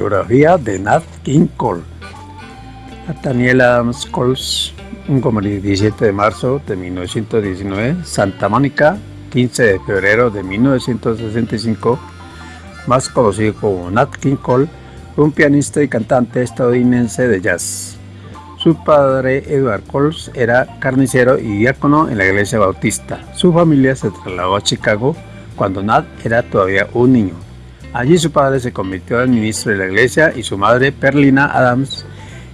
biografía de Nat King Cole. Nathaniel Adams Coles, un 17 de marzo de 1919, Santa Mónica, 15 de febrero de 1965, más conocido como Nat King Cole, fue un pianista y cantante estadounidense de jazz. Su padre, Edward Coles, era carnicero y diácono en la iglesia bautista. Su familia se trasladó a Chicago cuando Nat era todavía un niño. Allí su padre se convirtió en ministro de la iglesia y su madre, Perlina Adams,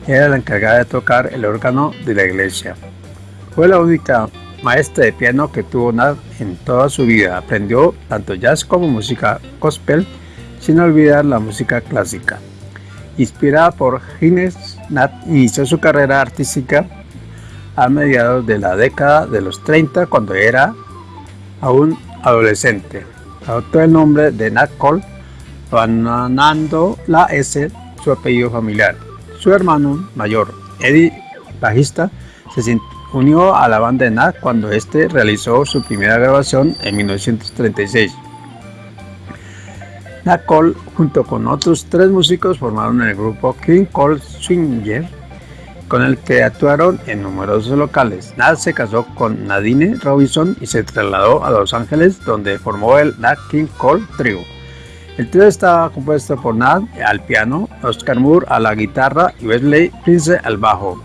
era la encargada de tocar el órgano de la iglesia. Fue la única maestra de piano que tuvo Nat en toda su vida. Aprendió tanto jazz como música gospel, sin olvidar la música clásica. Inspirada por Hines, Nat inició su carrera artística a mediados de la década de los 30 cuando era aún adolescente. Adoptó el nombre de Nat Cole abandonando la S, su apellido familiar. Su hermano mayor, Eddie, bajista, se unió a la banda de Nat cuando este realizó su primera grabación en 1936. Nat Cole, junto con otros tres músicos, formaron el grupo King Cole Swinger, con el que actuaron en numerosos locales. Nat se casó con Nadine Robinson y se trasladó a Los Ángeles, donde formó el Nat King Cole Trio. El trío estaba compuesto por Nat al piano, Oscar Moore a la guitarra y Wesley Prince al bajo.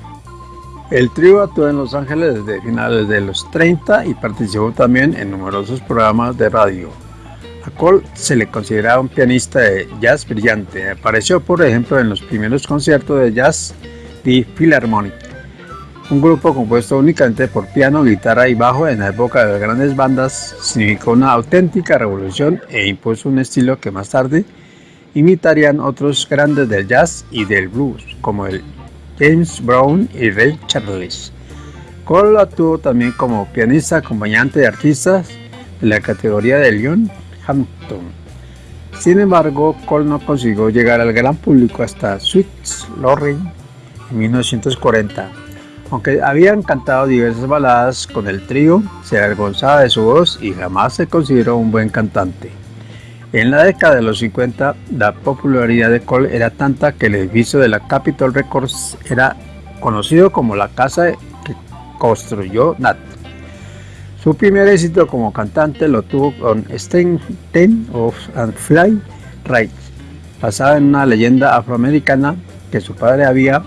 El trío actuó en Los Ángeles desde finales de los 30 y participó también en numerosos programas de radio. A Cole se le consideraba un pianista de jazz brillante. Apareció, por ejemplo, en los primeros conciertos de jazz de Philharmonic, un grupo compuesto únicamente por piano, guitarra y bajo en la época de las grandes bandas, significó una auténtica revolución e impuso un estilo que más tarde imitarían otros grandes del jazz y del blues, como el James Brown y Ray Charles. Cole actuó también como pianista acompañante de artistas de la categoría de Leon Hampton. Sin embargo, Cole no consiguió llegar al gran público hasta Sweet Lorraine en 1940 aunque habían cantado diversas baladas con el trío, se avergonzaba de su voz y jamás se consideró un buen cantante. En la década de los 50, la popularidad de Cole era tanta que el edificio de la Capitol Records era conocido como la casa que construyó Nat. Su primer éxito como cantante lo tuvo con Stain Ten of and Fly Right, basada en una leyenda afroamericana que su padre había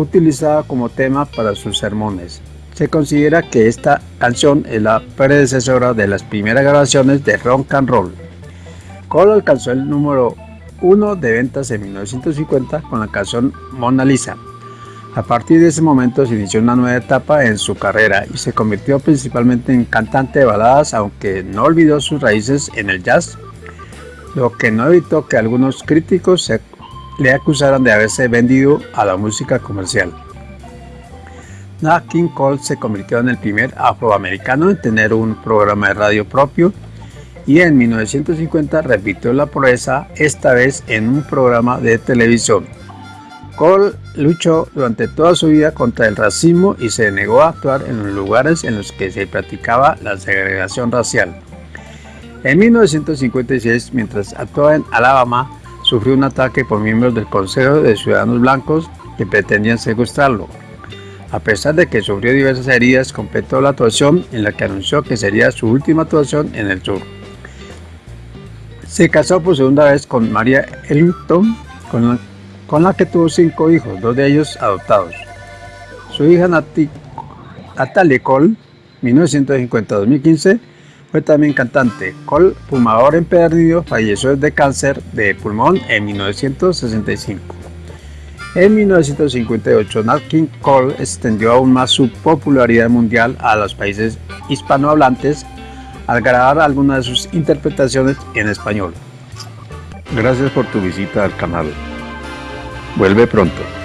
utilizada como tema para sus sermones. Se considera que esta canción es la predecesora de las primeras grabaciones de rock and roll. Cole alcanzó el número uno de ventas en 1950 con la canción Mona Lisa. A partir de ese momento se inició una nueva etapa en su carrera y se convirtió principalmente en cantante de baladas, aunque no olvidó sus raíces en el jazz, lo que no evitó que algunos críticos se le acusaron de haberse vendido a la música comercial. Nat King Cole se convirtió en el primer afroamericano en tener un programa de radio propio y en 1950 repitió la proeza, esta vez en un programa de televisión. Cole luchó durante toda su vida contra el racismo y se negó a actuar en los lugares en los que se practicaba la segregación racial. En 1956, mientras actuaba en Alabama, sufrió un ataque por miembros del Consejo de Ciudadanos Blancos que pretendían secuestrarlo. A pesar de que sufrió diversas heridas, completó la actuación en la que anunció que sería su última actuación en el sur. Se casó por segunda vez con María Ellington, con la, que tuvo cinco hijos, dos de ellos adoptados. Su hija Natalie Cole, 1950-2015, fue también cantante. Cole, fumador empedernido, falleció de cáncer de pulmón en 1965. En 1958, Nat Cole extendió aún más su popularidad mundial a los países hispanohablantes al grabar algunas de sus interpretaciones en español. Gracias por tu visita al canal. Vuelve pronto.